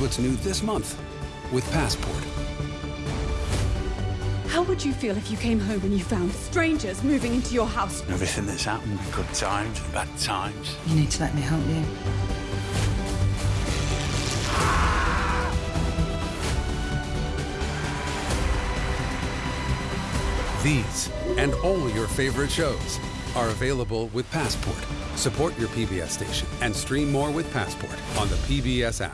What's new this month with Passport. How would you feel if you came home and you found strangers moving into your house? Everything that's happened, good times, bad times. You need to let me help you. These and all your favorite shows are available with Passport. Support your PBS station and stream more with Passport on the PBS app.